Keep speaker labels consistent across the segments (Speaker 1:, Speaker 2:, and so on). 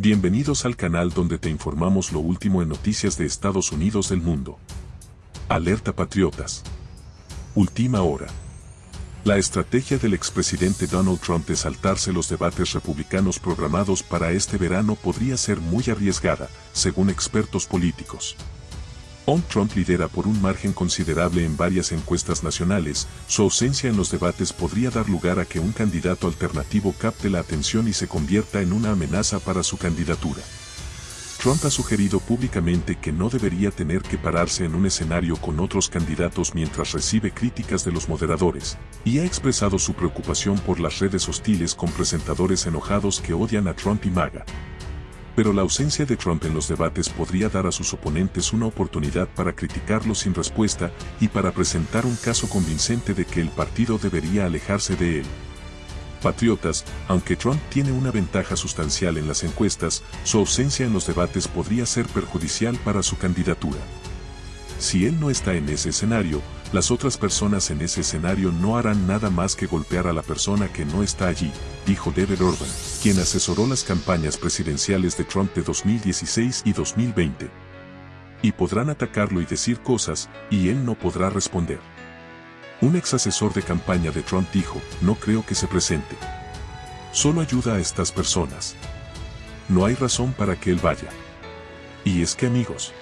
Speaker 1: Bienvenidos al canal donde te informamos lo último en noticias de Estados Unidos del mundo. Alerta Patriotas. Última hora. La estrategia del expresidente Donald Trump de saltarse los debates republicanos programados para este verano podría ser muy arriesgada, según expertos políticos. On Trump lidera por un margen considerable en varias encuestas nacionales, su ausencia en los debates podría dar lugar a que un candidato alternativo capte la atención y se convierta en una amenaza para su candidatura. Trump ha sugerido públicamente que no debería tener que pararse en un escenario con otros candidatos mientras recibe críticas de los moderadores, y ha expresado su preocupación por las redes hostiles con presentadores enojados que odian a Trump y MAGA pero la ausencia de Trump en los debates podría dar a sus oponentes una oportunidad para criticarlo sin respuesta y para presentar un caso convincente de que el partido debería alejarse de él. Patriotas, aunque Trump tiene una ventaja sustancial en las encuestas, su ausencia en los debates podría ser perjudicial para su candidatura. Si él no está en ese escenario, las otras personas en ese escenario no harán nada más que golpear a la persona que no está allí, dijo David Orban, quien asesoró las campañas presidenciales de Trump de 2016 y 2020. Y podrán atacarlo y decir cosas, y él no podrá responder. Un ex asesor de campaña de Trump dijo, no creo que se presente. Solo ayuda a estas personas. No hay razón para que él vaya. Y es que amigos,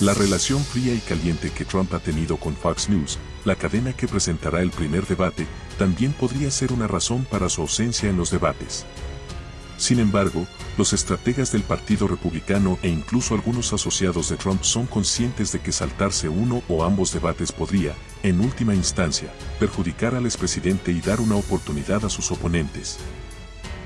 Speaker 1: la relación fría y caliente que Trump ha tenido con Fox News, la cadena que presentará el primer debate, también podría ser una razón para su ausencia en los debates. Sin embargo, los estrategas del Partido Republicano e incluso algunos asociados de Trump son conscientes de que saltarse uno o ambos debates podría, en última instancia, perjudicar al expresidente y dar una oportunidad a sus oponentes.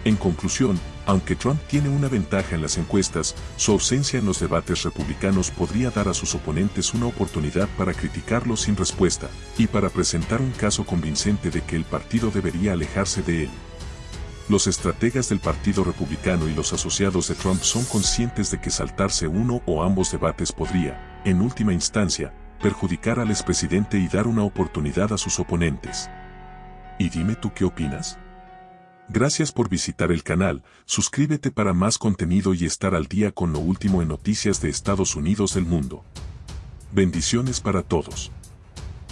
Speaker 1: En conclusión, aunque Trump tiene una ventaja en las encuestas, su ausencia en los debates republicanos podría dar a sus oponentes una oportunidad para criticarlo sin respuesta, y para presentar un caso convincente de que el partido debería alejarse de él. Los estrategas del Partido Republicano y los asociados de Trump son conscientes de que saltarse uno o ambos debates podría, en última instancia, perjudicar al expresidente y dar una oportunidad a sus oponentes. ¿Y dime tú qué opinas? Gracias por visitar el canal, suscríbete para más contenido y estar al día con lo último en noticias de Estados Unidos del mundo. Bendiciones para todos.